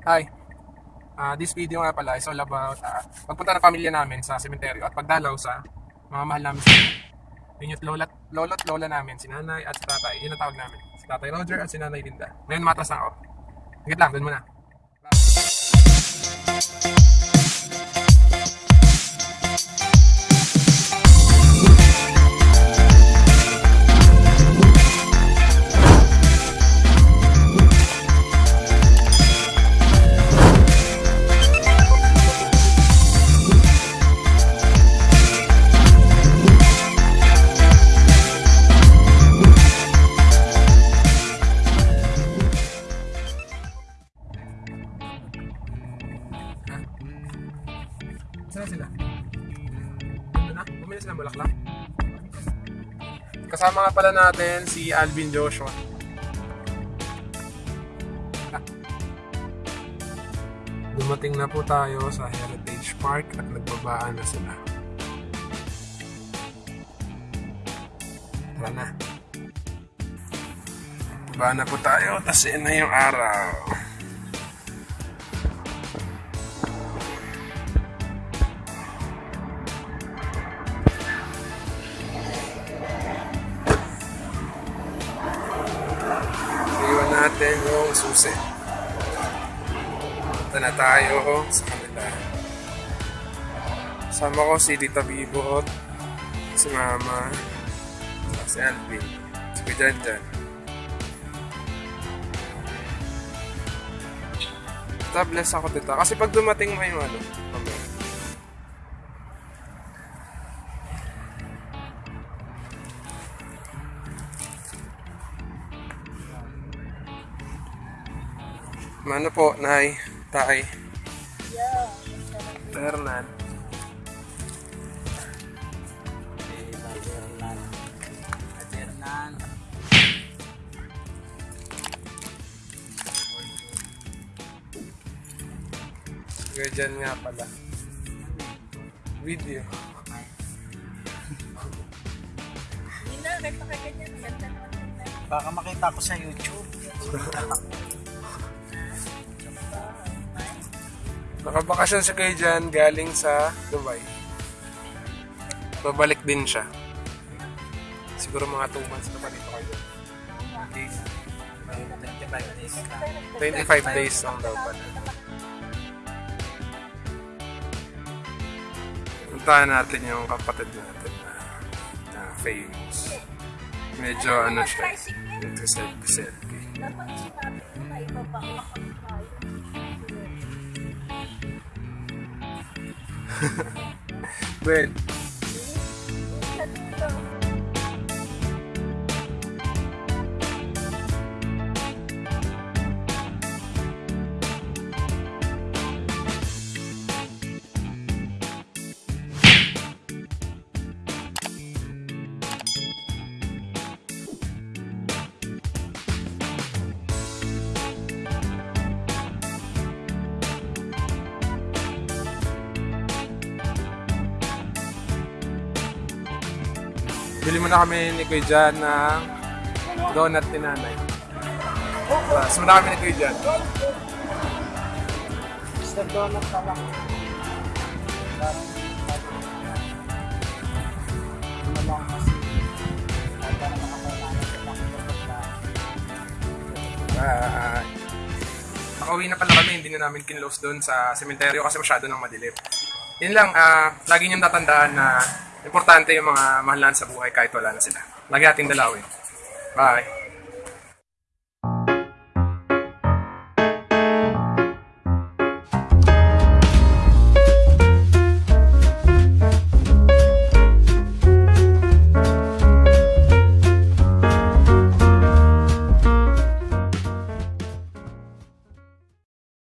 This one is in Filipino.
Hi. Ah, this video nga pala is all about ah, pagpunta ng pamilya namin sa sementeryo at pagdalaw sa mga mahal namin sa Yun yung lola, lolo at lola namin, si nanay at si tatay. Yun ang tawag namin. Si tatay Roger at si nanay Linda. Ngayon matras na ako. Higit lang, dun muna. Na? Bumili sila ng bulaklak? Kasama nga pala natin si Alvin Joshua. Dumating na po tayo sa Heritage Park at nagbabaan na sila. Tara na. Babaan na po tayo, tas na yung araw. Yung susi. Punta na tayo sa kanila. Sama ko si Tita Bibo, si Mama, si Alvin, si Kuya Jan. Tita, bless ako tita. Kasi pag dumating mo yung ano, mamaya. Ano po, Nay, Tay, Fernan. Kuya Jan nga pala. Video. Hindi na, nagpakaganyan. Baka makita ko sa YouTube. Nakabakasyon si Kuya Jan galing sa Dubai. Babalik din siya. Siguro mga 2 months na pa dito kayo. Okay. May 25 days na. 25 days ang daw pala. Puntahan natin yung kapatid natin na, na famous. Medyo ano siya, into but bili mo na kami ni Kuya Jan ng donut ni nanay. Tapos muna kami ni Kuya Jan. Mr. Donut na lang. Bye! Nakauwi na pala kami, hindi na namin kinlose doon sa sementeryo kasi masyado nang madilim. Yun lang, ah, lagi niyong tatandaan na importante yung mga mahalan sa buhay kahit wala na sila. Lagi ating dalawin. Bye!